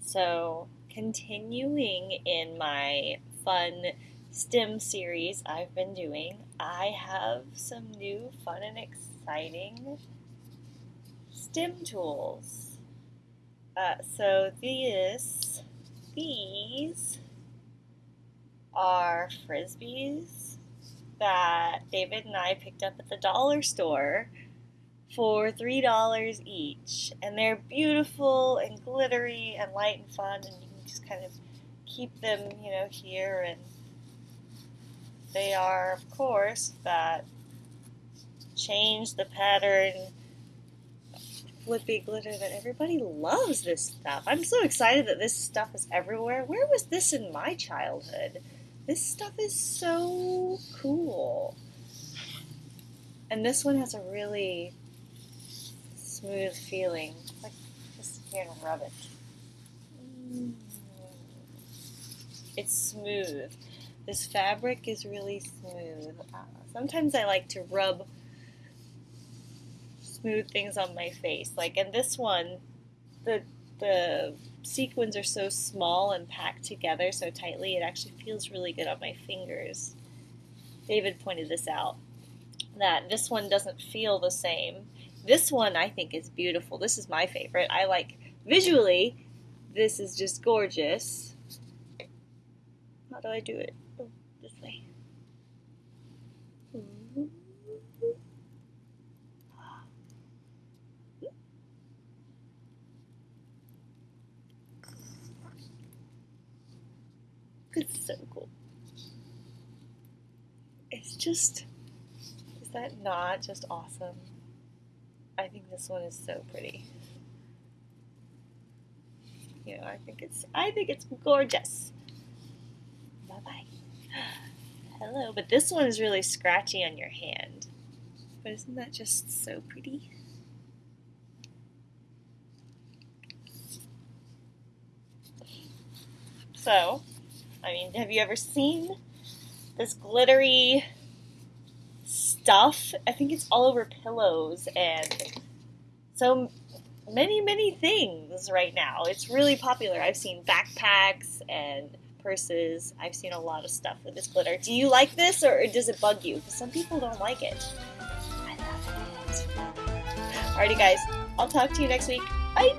So, continuing in my fun STEM series I've been doing, I have some new fun and exciting STEM tools. Uh, so this, these are frisbees that David and I picked up at the dollar store for $3 each. And they're beautiful and glittery and light and fun, and you can just kind of keep them, you know, here. And they are, of course, that change the pattern flippy glitter that everybody loves this stuff. I'm so excited that this stuff is everywhere. Where was this in my childhood? This stuff is so cool. And this one has a really smooth feeling. Like just here and rub it. It's smooth. This fabric is really smooth. Uh, sometimes I like to rub smooth things on my face. Like in this one, the the sequins are so small and packed together so tightly, it actually feels really good on my fingers. David pointed this out that this one doesn't feel the same. This one I think is beautiful. This is my favorite. I like visually, this is just gorgeous. How do I do it? Oh, this way. It's so cool. It's just, is that not just awesome? I think this one is so pretty. You know, I think it's, I think it's gorgeous. Bye bye. Hello, but this one is really scratchy on your hand. But isn't that just so pretty? So, I mean, have you ever seen this glittery stuff? I think it's all over pillows and so many, many things right now. It's really popular. I've seen backpacks and purses. I've seen a lot of stuff with this glitter. Do you like this or does it bug you? Because some people don't like it. I love it. Alrighty, guys. I'll talk to you next week. Bye.